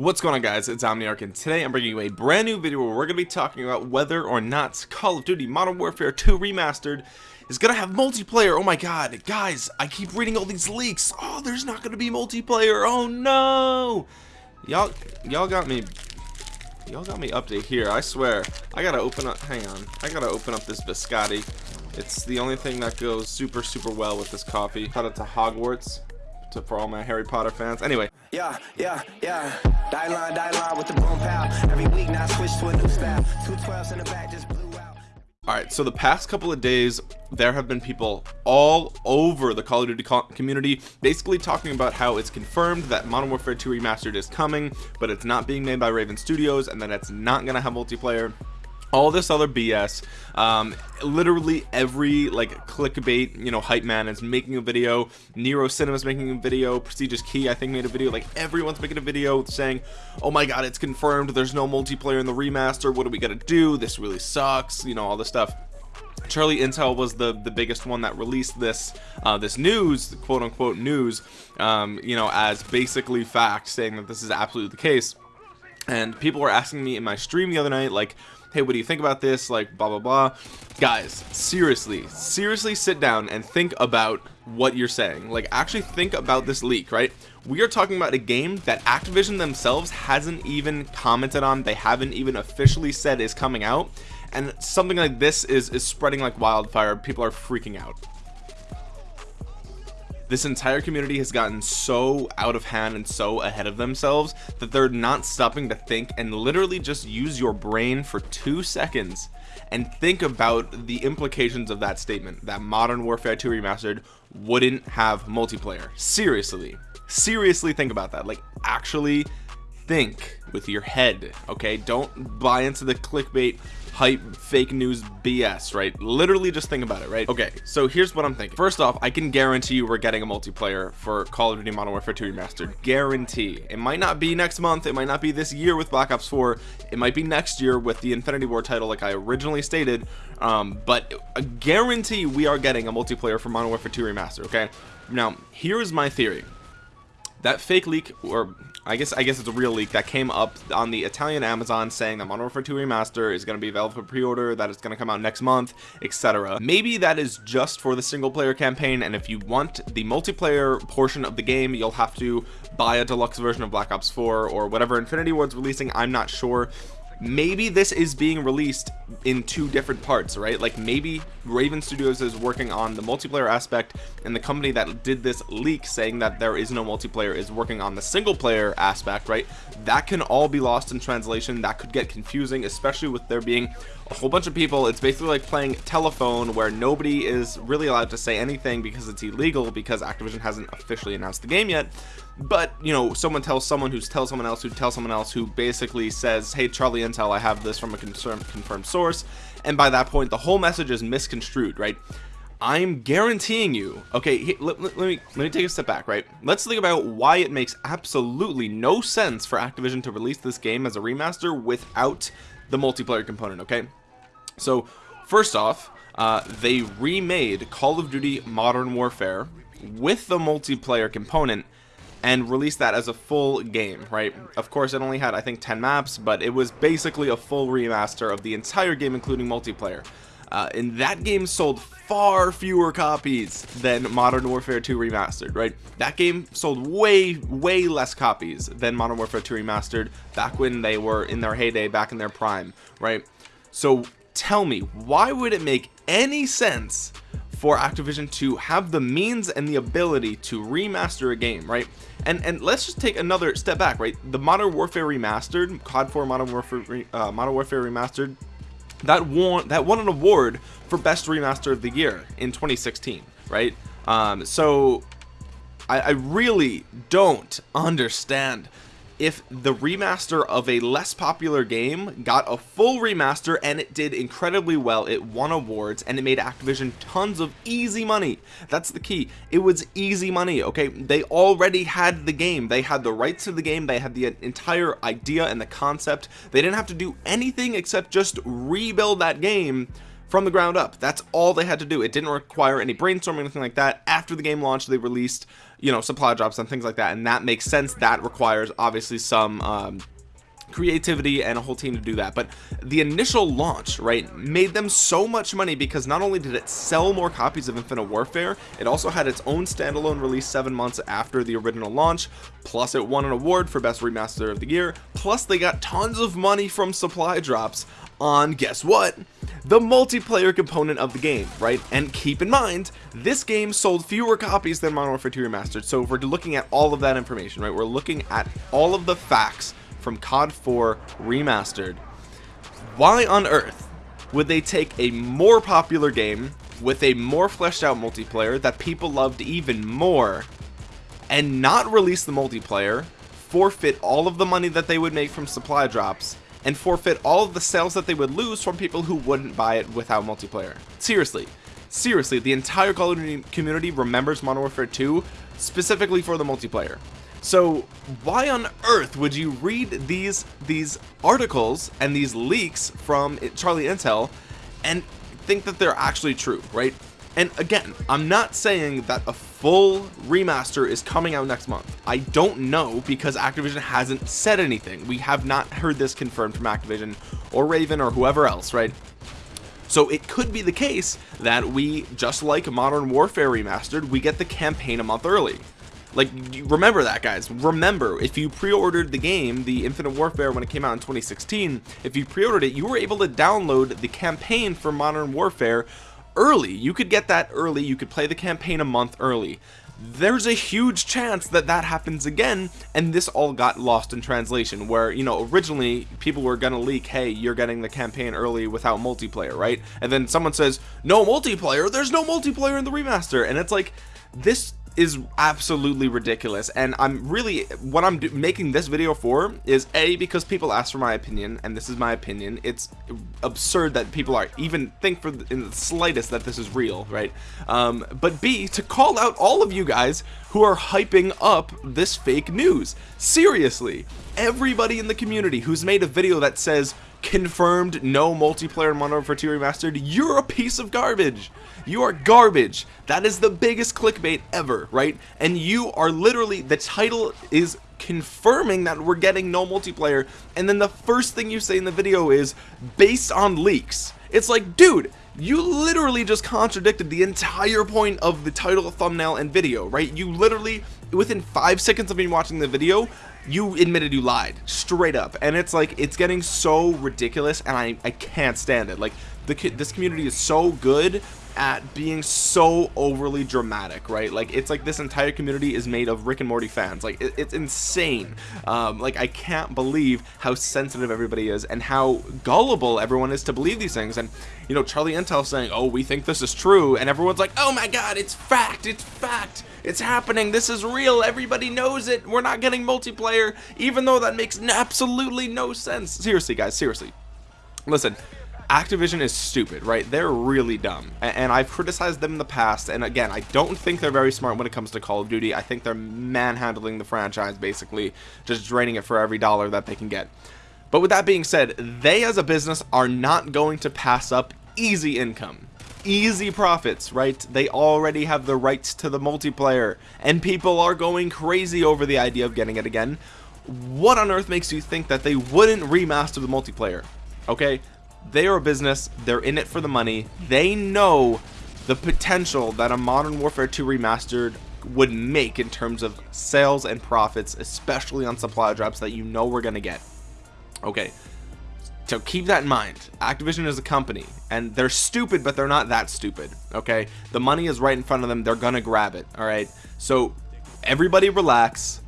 What's going on guys, it's Omniarch and today I'm bringing you a brand new video where we're going to be talking about whether or not Call of Duty Modern Warfare 2 Remastered is going to have multiplayer. Oh my god, guys, I keep reading all these leaks. Oh, there's not going to be multiplayer. Oh no. Y'all y'all got me y'all got me update here. I swear. I got to open up hang on. I got to open up this biscotti. It's the only thing that goes super super well with this coffee. Shout out to Hogwarts to for all my Harry Potter fans. Anyway. Yeah, yeah, yeah. Die line, die line with the boom pow. Every week now switch to a new style. Two twelves in the back just blew out. Alright, so the past couple of days, there have been people all over the Call of Duty community basically talking about how it's confirmed that Modern Warfare 2 Remastered is coming, but it's not being made by Raven Studios, and that it's not going to have multiplayer all this other BS um, literally every like clickbait you know hype man is making a video. Nero Cinema's making a video. Prestigious Key I think made a video. Like everyone's making a video saying oh my god it's confirmed. There's no multiplayer in the remaster. What are we gonna do? This really sucks you know all this stuff. Charlie Intel was the the biggest one that released this uh, this news quote unquote news um, you know as basically fact saying that this is absolutely the case and people were asking me in my stream the other night like hey what do you think about this? Like blah blah blah. Guys seriously seriously sit down and think about what you're saying. Like actually think about this leak right? We are talking about a game that Activision themselves hasn't even commented on they haven't even officially said is coming out and something like this is is spreading like wildfire. People are freaking out this entire community has gotten so out of hand and so ahead of themselves that they're not stopping to think and literally just use your brain for two seconds and think about the implications of that statement. That modern warfare 2 remastered wouldn't have multiplayer. Seriously. Seriously think about that. Like actually think with your head okay? Don't buy into the clickbait hype fake news BS, right? Literally just think about it, right? Okay, so here's what I'm thinking. First off, I can guarantee you we're getting a multiplayer for Call of Duty Modern Warfare 2 Remastered. Guarantee. It might not be next month, it might not be this year with Black Ops 4, it might be next year with the Infinity Ward title like I originally stated, um, but a guarantee we are getting a multiplayer for Modern Warfare 2 Remastered, okay? Now, here's my theory that fake leak or I guess I guess it's a real leak that came up on the Italian Amazon saying that Modern Warfare 2 Remaster is going to be available for pre-order, that it's going to come out next month, etc. Maybe that is just for the single player campaign, and if you want the multiplayer portion of the game, you'll have to buy a deluxe version of Black Ops 4 or whatever Infinity Ward's releasing. I'm not sure maybe this is being released in two different parts right? Like maybe raven studios is working on the multiplayer aspect and the company that did this leak saying that there is no multiplayer is working on the single player aspect right? That can all be lost in translation. That could get confusing especially with there being a whole bunch of people. It's basically like playing telephone where nobody is really allowed to say anything because it's illegal because Activision hasn't officially announced the game yet. But you know someone tells someone who tells someone else who tells someone else who basically says hey Charlie Intel I have this from a confirmed confirmed source and by that point the whole message is misconstrued right? I'm guaranteeing you okay let, let, let, me let me take a step back right? Let's think about why it makes absolutely no sense for Activision to release this game as a remaster without the multiplayer component okay? So first off uh, they remade Call of Duty Modern Warfare with the multiplayer component and release that as a full game right of course it only had I think 10 maps but it was basically a full remaster of the entire game including multiplayer uh, and that game sold far fewer copies than Modern Warfare 2 Remastered, right? That game sold way, way less copies than Modern Warfare 2 Remastered back when they were in their heyday, back in their prime, right? So tell me, why would it make any sense for Activision to have the means and the ability to remaster a game, right? And and let's just take another step back, right? The Modern Warfare Remastered, COD 4 Modern Warfare, uh, Modern Warfare Remastered, that won that won an award for Best Remaster of the Year in 2016, right? Um, so I, I really don't understand if the remaster of a less popular game got a full remaster and it did incredibly well it won awards and it made Activision tons of easy money. That's the key. It was easy money okay? They already had the game. They had the rights to the game. They had the entire idea and the concept. They didn't have to do anything except just rebuild that game from the ground up. That's all they had to do. It didn't require any brainstorming or anything like that. After the game launched they released you know supply drops and things like that and that makes sense. That requires obviously some um, creativity and a whole team to do that. But the initial launch right made them so much money because not only did it sell more copies of infinite warfare it also had its own standalone release seven months after the original launch plus it won an award for best remaster of the year plus they got tons of money from supply drops on guess what? The multiplayer component of the game right? And keep in mind this game sold fewer copies than Modern Warfare 2 Remastered. So if we're looking at all of that information right? We're looking at all of the facts from COD 4 Remastered. Why on earth would they take a more popular game with a more fleshed out multiplayer that people loved even more and not release the multiplayer, forfeit all of the money that they would make from supply drops, and forfeit all of the sales that they would lose from people who wouldn't buy it without multiplayer. Seriously. Seriously, the entire Call of Duty community remembers Modern Warfare 2 specifically for the multiplayer. So why on earth would you read these these articles and these leaks from Charlie Intel and think that they're actually true, right? And again, I'm not saying that a full remaster is coming out next month. I don't know because Activision hasn't said anything. We have not heard this confirmed from Activision or Raven or whoever else, right? So it could be the case that we, just like Modern Warfare Remastered, we get the campaign a month early like remember that guys. Remember if you pre-ordered the game the infinite warfare when it came out in 2016 if you pre-ordered it you were able to download the campaign for modern warfare early. You could get that early. You could play the campaign a month early. There's a huge chance that that happens again and this all got lost in translation where you know originally people were gonna leak hey you're getting the campaign early without multiplayer right? And then someone says no multiplayer? There's no multiplayer in the remaster. And it's like this is absolutely ridiculous. And I'm really what I'm making this video for is a because people ask for my opinion and this is my opinion. It's absurd that people are even think for in the slightest that this is real right? Um, but b to call out all of you guys who are hyping up this fake news. Seriously everybody in the community who's made a video that says confirmed no multiplayer in Modern Warfare 2 Remastered, you're a piece of garbage. You are garbage. That is the biggest clickbait ever, right? And you are literally, the title is confirming that we're getting no multiplayer, and then the first thing you say in the video is, based on leaks. It's like, dude, you literally just contradicted the entire point of the title, thumbnail, and video, right? You literally, within five seconds of me watching the video, you admitted you lied straight up. And it's like it's getting so ridiculous and I, I can't stand it. Like the this community is so good at being so overly dramatic right? Like it's like this entire community is made of Rick and Morty fans. Like it, it's insane. Um, like I can't believe how sensitive everybody is and how gullible everyone is to believe these things. And you know Charlie Intel saying oh we think this is true. And everyone's like oh my god it's fact it's fact it's happening this is real everybody knows it we're not getting multiplayer even though that makes absolutely no sense. Seriously guys seriously. Listen Activision is stupid, right? They're really dumb. And I've criticized them in the past. And again, I don't think they're very smart when it comes to Call of Duty. I think they're manhandling the franchise, basically, just draining it for every dollar that they can get. But with that being said, they as a business are not going to pass up easy income. Easy profits, right? They already have the rights to the multiplayer. And people are going crazy over the idea of getting it again. What on earth makes you think that they wouldn't remaster the multiplayer? Okay, they are a business. They're in it for the money. They know the potential that a Modern Warfare 2 Remastered would make in terms of sales and profits, especially on supply drops that you know we're to get. Okay, so keep that in mind. Activision is a company, and they're stupid, but they're not that stupid, okay? The money is right in front of them. They're to grab it, all right? So everybody relax.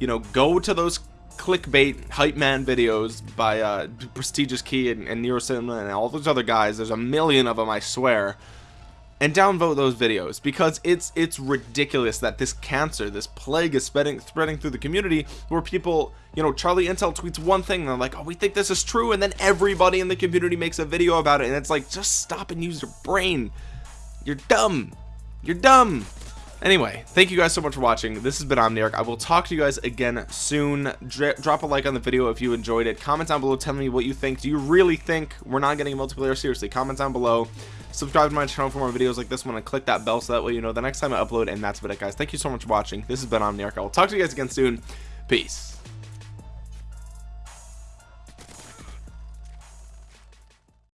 You know, go to those clickbait hype man videos by uh, Prestigious Key and, and Nero Cinema and all those other guys. There's a million of them, I swear. And downvote those videos because it's it's ridiculous that this cancer, this plague is spreading spreading through the community where people, you know, Charlie Intel tweets one thing and they're like, oh, we think this is true, and then everybody in the community makes a video about it, and it's like, just stop and use your brain. You're dumb. You're dumb anyway thank you guys so much for watching. This has been omniarch i will talk to you guys again soon. Drop a like on the video if you enjoyed it. Comment down below tell me what you think. Do you really think we're not getting a multiplayer? Seriously comment down below. Subscribe to my channel for more videos like this one and click that bell so that way you know the next time i upload and that's about it guys. Thank you so much for watching. This has been omniarch i will talk to you guys again soon. Peace